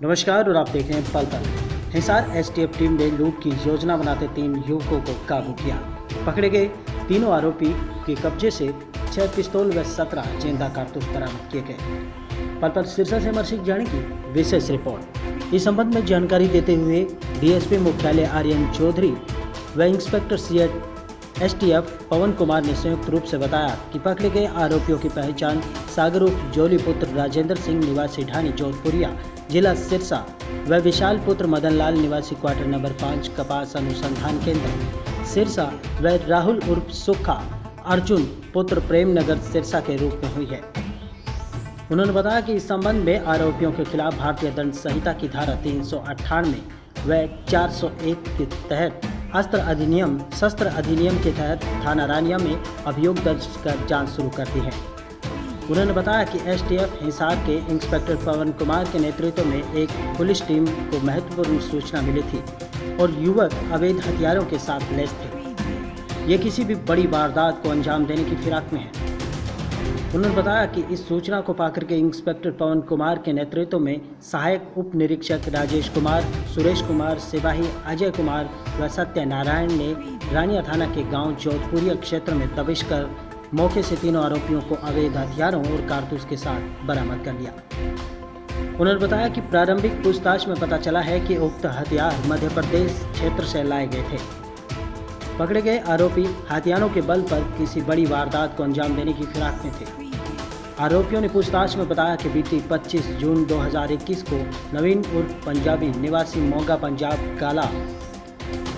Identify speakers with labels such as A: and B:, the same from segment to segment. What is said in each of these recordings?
A: नमस्कार और आप देख रहे हैं पल पल। हिसार एसटीएफ टीम ने लूट की योजना बनाते तीन युवकों को काबू किया। पकड़े गए तीनों आरोपी के कब्जे से छह पिस्तौल व सत्रह ज़िंदा कारतूस बरामद किए गए। पल पल सिरसा से सिंह जाने की विशेष रिपोर्ट। इस संबंध में जानकारी देते हुए डीएसपी मुख्यालय आर्यन चौधरी व इंस्पेक्टर सीएट एसटीएफ पवन कुमार ने संयुक्त रूप से बताया कि पकड़े गए आरोपियों की पहचान सागर उप जोली पुत्र राजेंद्र सिंह निवासी ढानी जोधपुरिया, जिला सिरसा व विशाल पुत्र मदन लाल निवासी क्वार्टर नंबर पाँच, कपास अनुसंधान केंद्र सिरसा व राहुल उर्फ़ सुखा, अर्जुन पुत्र प्रेम नगर सिरसा के रूप में हुई है। उन्होंने बताया कि इस संबंध में आरोपियों के खिलाफ भारतीय दंड संहिता की धारा तीन सौ अट्ठानवे व 401 के तहत अस्त्र अधिनियम, शस्त्र अधिनियम के तहत थाना रानिया में अभियोग दर्ज कर जाँच शुरू कर दी है। उन्होंने बताया कि एसटीएफ, हिसार के इंस्पेक्टर पवन कुमार के नेतृत्व में एक पुलिस टीम को महत्वपूर्ण सूचना मिली थी और युवक अवैध हथियारों के साथ लैस थे। ये किसी भी बड़ी वारदात को अंजाम देने की फिराक में है। उन्होंने बताया कि इस सूचना को पाकर के इंस्पेक्टर पवन कुमार के नेतृत्व में सहायक उप निरीक्षक राजेश कुमार, सुरेश कुमार, सिपाही अजय कुमार व सत्यनारायण ने रानिया थाना के गाँव जोधपुरिया क्षेत्र में दबिश कर मौके से तीनों आरोपियों को अवैध हथियारों और कारतूस के साथ बरामद कर लिया। उन्होंने बताया कि प्रारंभिक पूछताछ में पता चला है कि उक्त हथियार मध्य प्रदेश क्षेत्र से लाए गए थे। पकड़े गए आरोपी हथियारों के बल पर किसी बड़ी वारदात को अंजाम देने की फिराक में थे। आरोपियों ने पूछताछ में बताया कि बीती 25 जून 2021 को नवीन उर्फ़ पंजाबी निवासी मोगा पंजाब काला,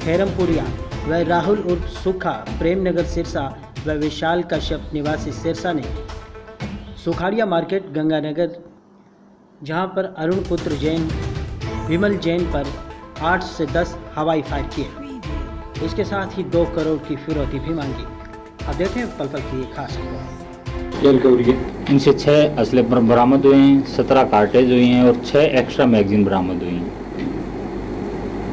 A: खैरमपुरिया व राहुल उर्फ़ सुखा प्रेमनगर सिरसा व विशाल कश्यप निवासी सिरसा ने सुखाड़िया मार्केट, गंगानगर, जहाँ पर अरुण पुत्र जैन, विमल जैन पर 8 से 10 हवाई फायर किए। इसके साथ ही दो करोड़ की फिरौती भी मांगी। अब देखें पल पल की खास
B: इनसे छः असले बरामद हुए हैं सत्रह कार्टेज हुई हैं और छः एक्स्ट्रा मैगजीन बरामद हुई हैं।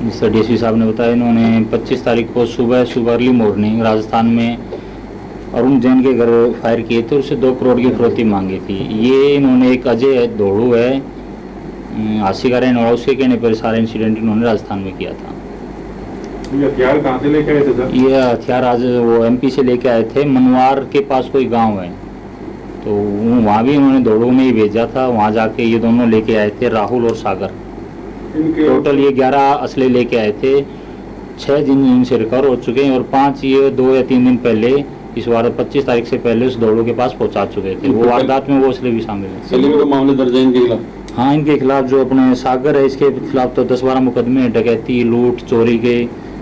B: जिससे डी साहब ने बताया इन्होंने 25 तारीख को सुबह सुबह अर्ली मॉर्निंग राजस्थान में अरुण जैन के घर फायर किए थे उससे दो करोड़ की फिरौती मांगी थी। ये इन्होंने एक अजय दौड़ू है आशी का रहने वाला उसके कहने पर सारा इंसिडेंट इन्होंने राजस्थान में किया था।
C: ये हथियार कहाँ से लेके आए थे सर?
B: ये हथियार आज वो एमपी से लेके आए थे। मनवार के पास कोई गाँव है। तो वहाँ भी उन्होंने दौड़ों में ही भेजा था। वहाँ जाके ये दोनों लेके आए थे राहुल और सागर। टोटल ये ग्यारह असले लेके आए थे। छः दिन इनसे रिकवर हो चुके हैं और पाँच ये दो या तीन दिन पहले इस बार पच्चीस तारीख से पहले उस दौड़ों के पास पहुँचा चुके थे। वो वारदात में वो असले भी शामिल है।
C: मामले दर्ज है इनके खिलाफ?
B: हाँ इनके खिलाफ जो अपने सागर है इसके खिलाफ तो दस बारह मुकदमे डकैती लूट चोरी के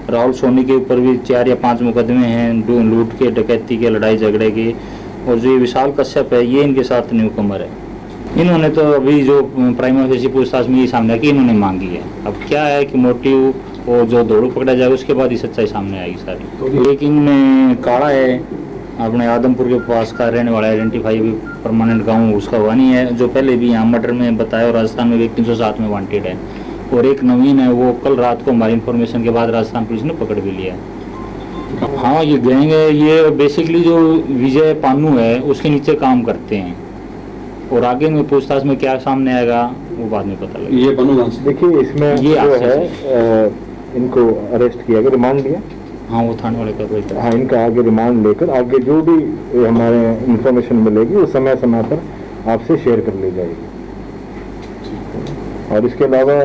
B: राहुल सोनी के ऊपर भी चार या पाँच मुकदमे हैं लूट के डकैती के लड़ाई झगड़े के और जो ये विशाल कश्यप है ये इनके साथ न्यू कमर है। इन्होंने तो अभी जो प्राइमरी फेसी पूछताछ में ये सामने की इन्होंने मांगी है। अब क्या है कि मोटिव और जो दौड़ू पकड़ा जाएगा उसके बाद ही सच्चाई सामने आएगी सारी। लेकिन में काड़ा है अपने आदमपुर के पास का रहने वाला आइडेंटिफाई भी परमानेंट गाँव उसका हुआ नहीं है जो पहले भी यहाँ मर्डर में बताया और राजस्थान में भी तीन सौ सात में वांटेड है। और एक नवीन है वो कल रात को हमारी इन्फॉर्मेशन के बाद राजस्थान पुलिस ने पकड़ भी लिया। हाँ ये गैंग है ये बेसिकली जो विजय पानू है उसके नीचे काम करते हैं। और आगे में पूछताछ में क्या सामने आएगा वो बाद में पता लगेगा।
C: ये से।
D: देखिए इसमें
B: ये
D: जो है इनको अरेस्ट किया गया रिमांड लिया
B: हाँ वो थाने वाले का कोई
D: हाँ इनका आगे रिमांड लेकर आगे जो भी हमारे इंफॉर्मेशन मिलेगी वो समय समय पर आपसे शेयर कर ली जाएगी। और इसके अलावा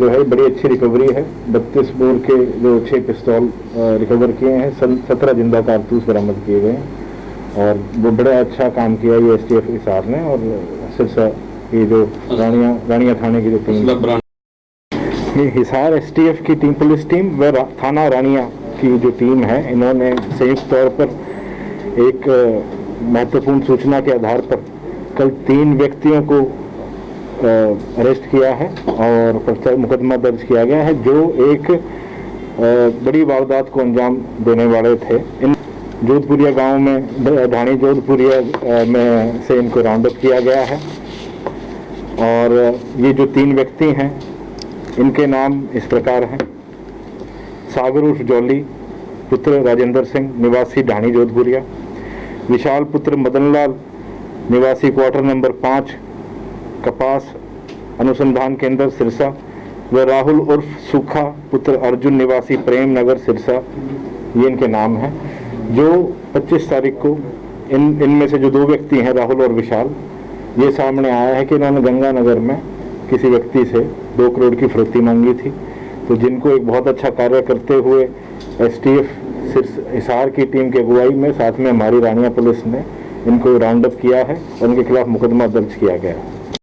D: जो है बड़ी अच्छी रिकवरी है। बत्तीस बोर के जो छह पिस्तौल रिकवर किए हैं सत्रह ज़िंदा कारतूस बरामद किए गए हैं। और वो बड़ा अच्छा काम किया ये एस टी एफ़ हिसार ने और सिरसा ये जो रानिया रानिया थाने की जो टीम ये हिसार एसटीएफ की टीम पुलिस टीम व थाना रानिया की जो टीम है इन्होंने संयुक्त तौर पर एक महत्वपूर्ण सूचना के आधार पर कल तीन व्यक्तियों को अरेस्ट किया है और मुकदमा दर्ज किया गया है, जो एक बड़ी वारदात को अंजाम देने वाले थे। इन जोधपुरिया गाँव में, ढाणी जोधपुरिया में से इनको राउंड अप किया गया है। और ये जो तीन व्यक्ति हैं, इनके नाम इस प्रकार हैं। सागर उर्फ़ जौली, पुत्र राजेंद्र सिंह, निवासी ढाणी जोधपुरिया। विशाल पुत्र मदनलाल, निवासी क्वार्टर नंबर पाँच कपास, अनुसंधान केंद्र सिरसा, व राहुल उर्फ़ सूखा पुत्र अर्जुन निवासी प्रेम नगर सिरसा, ये इनके नाम हैं। जो 25 तारीख को इन, इनमें से जो दो व्यक्ति हैं, राहुल और विशाल, ये सामने आया है कि इन्होंने गंगानगर में किसी व्यक्ति से दो करोड़ की फरोती मांगी थी। तो जिनको एक बहुत अच्छा कार्य करते हुए एस टी एफ़ हिसार की टीम की अगुवाई में, साथ में हमारी रानिया पुलिस ने इनको राउंड अप किया है और उनके खिलाफ मुकदमा दर्ज किया गया है।